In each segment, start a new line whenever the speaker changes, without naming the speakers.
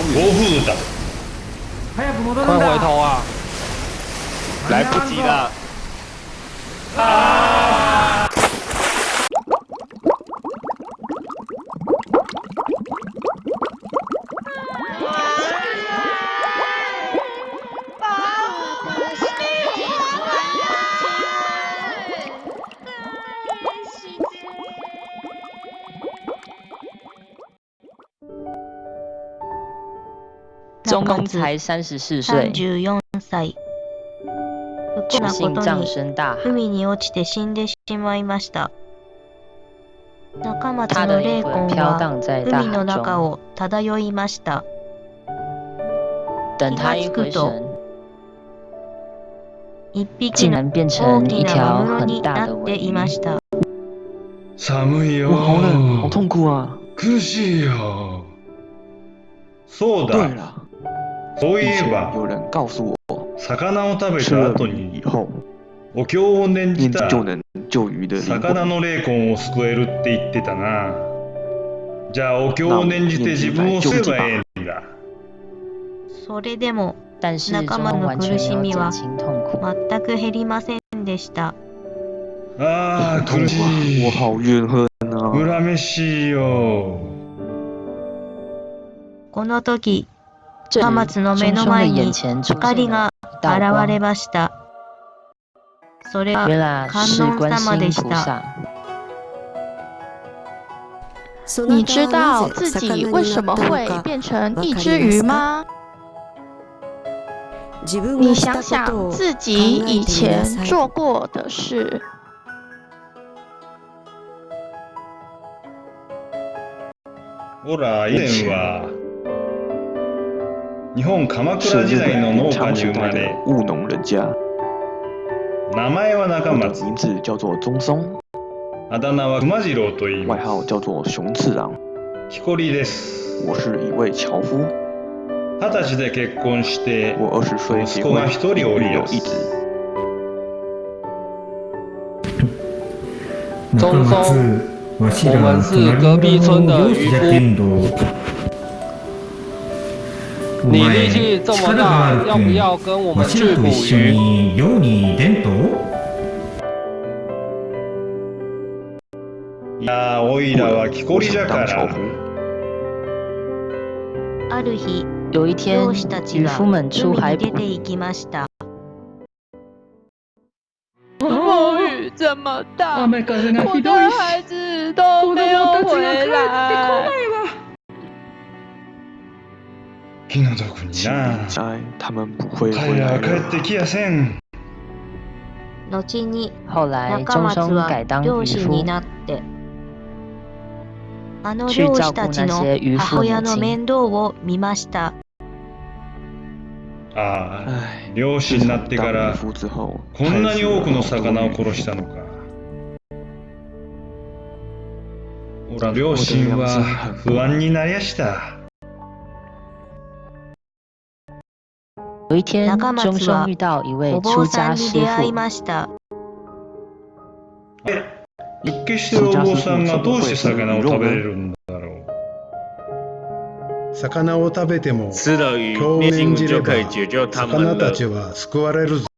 风
暴
云，
風だ
早く戻る
快回
んだ
头啊！
来不及了。
中公才三十四岁，
34歳不幸
不
なこ
幸葬
とに
身大海。
海に落ちて死んでしまいました中松
他
の霊
的灵魂
魂は
飘荡在大
海の
海中，
中を漂いました
等他一回神，
一匹の
竟然变
大きな
成一条
マグロに
很大
なって
的尾鱼。
いました
寒いよ
我好冷，好痛苦啊！
苦しいよそう
对
だ
了，
そうい
以前
えば
有人告诉我，
魚を食べ
吃了
た後に
鱼以后，
お経を念じ
念
た
经就能救鱼的灵魂。
魚の霊魂を救えるって言ってたなじゃあお経を念じて自分を救えばええんだ
それでも仲間の苦しみは。全く減りませんでした
ああ苦しい
啊！我好怨恨啊！
恨めしいよ
この時
这
中
里
松の目の前に光が現れ
光，
ましたそれは
原来是观世音菩萨。
你知道自己为什么会变成一只鱼吗？你想想自己以前做过的事。
ほら以前は日本鎌
是
倉時
日
代の農
本
家に生ま
长时代的
れ
务农人家，
名前は中
我的
松
名字叫做中松，
あだ名は熊次郎と言い
外
ます
号叫做熊次郎。
彦です
我是一位樵夫，
二十歳で結婚して
我二十岁结婚，
息子が一人おります
育有一子。
中松
わしら
我们是隔壁村的渔夫
漁師じゃけんどお
你
前
力气这么大
あ，る
要不要跟我
わ
们去捕鱼？
いやーおいらは木こりじゃから。
ある日
有一天
漁師た，ちは
渔夫们出海捕
海に出て行きました？
风雨这么大，
雨風が
我的
ひどいし。
孩子都没有
子たち
回
が帰ってこ
来。
気の毒に。
请
な彼ら
来
は帰って
了。
きやせん。
後に
后来
中
中
松は
松改当渔夫
漁師に，なってあの
去
漁師たちの母親の面倒を見ました。
ああ
唉，
漁師になってか
当渔
らこんなに多くの魚を殺したのか。おら両親は不安になりやした
有一天
中
中
松は
松遇到一位出家師傅，
ました
一見してるお坊さんがどうして魚を食べれるんだろう。
魚を食べても
吃了鱼，
経を
念
じれ。魚たちは救われるぞ。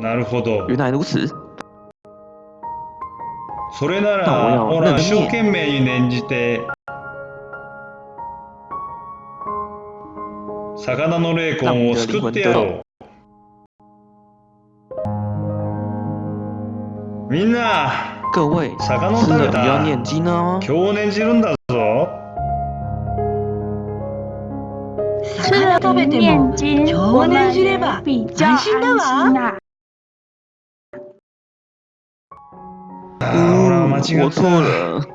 なるほど。
原来如此，
それなら
要
ほら一生懸命に念じて魚の霊魂を救ってやろう。みんな
各位
魚を食べた。今日念じるんだぞ。
魚食べても今日念じれば安心だわ。
ああほら間違った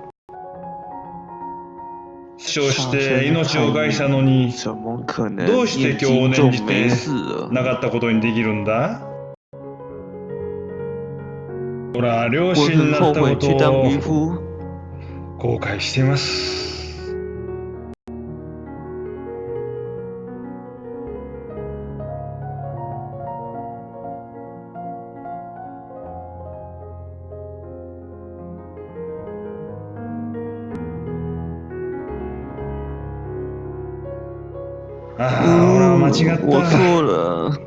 傷して命を害したのにどうして
念
今日
经就
念じて？なかったことにできるんだ？ほら漁
我
師になったことを。後悔していますああ、俺は間違った。
错了。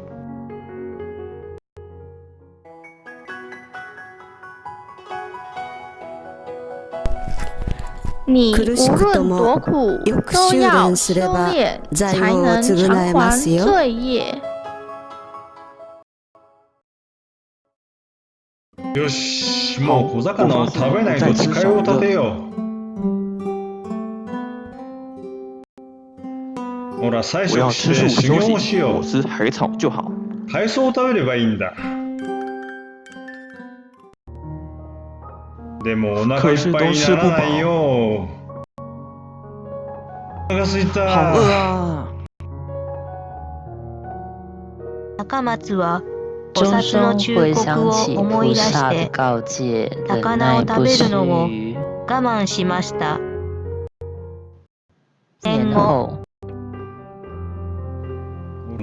你
苦し
无
くとも
论多苦
よく
都
修
要
練すれ
修
ば
炼，
罪
才
を
能
償え
偿还
ますよ
罪业。
よし、もう小魚を食べないと誓いを立てよう。ほら、菜
我要
食
吃素不
して修行をしよう。
吃海草就好。
海藻を食べればいいんだ。でもお腹いっぱいにならないよ。お腹すい
好
た。
饿啊！
中松は菩
钟
薩の
声
忠
回
告を
想起
思い出して
告诫，忍
魚を食べるのを
须。
我慢しました。
年后，
もう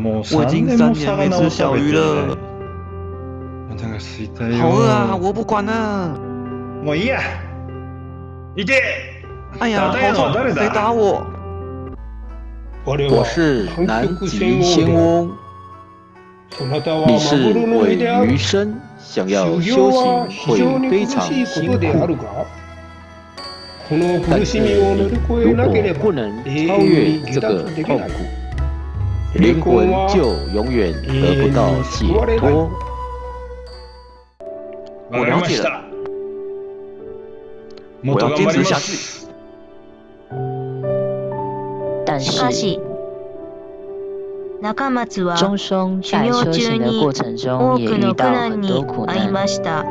我
3
已经
年も
三年没
魚を食
吃小鱼
べてない
了。
お腹すいた
好饿啊！
よ。
我不管了。
もういいや。行け。
哎呀，
打
好痛！
他呀
谁打我？
我是南极仙翁，你是尾鱼生，想要修行会非常辛苦。但是你如果不能超越这个痛苦， 灵魂就永远得不到解脱。
わかりました。もっ
我
と頑張りま
要坚持下
す。
去。
但
しか
是
し、中松は
钟松在修行的过程中
多
也遇到
くの苦難
很多
に
苦
遭いま
难。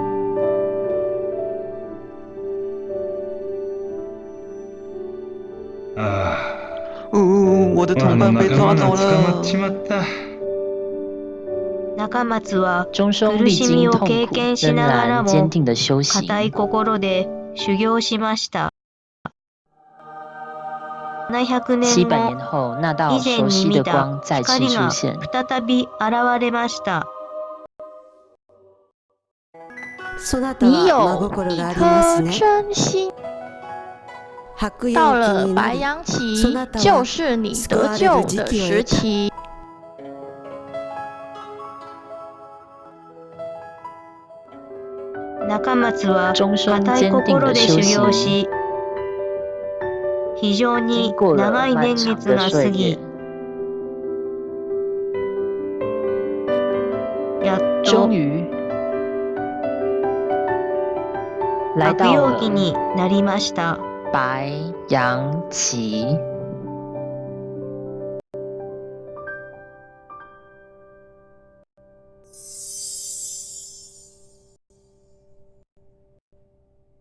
した。
あ
呜，我的
あ、
同伴被抓走了。
ちまった。
中松は
钟松历经痛苦，仍然坚定的修行。
固い心で修行しました。700
七
年後、
百年后，那道
以前
熟悉的
に見た
光再次
光が
出现。
再び現れました。
そなた
你
は真心があります
颗
ね。白
到
羊
了白
期
就是你得救的时期。
中松は
钟松
固い
坚定
心で修
的修行，
行し、非常に
经过了
長い年
漫长
月
的岁
が過ぎ
月，，
やっと
终于来
白
到了
羊期になりました。
白羊期。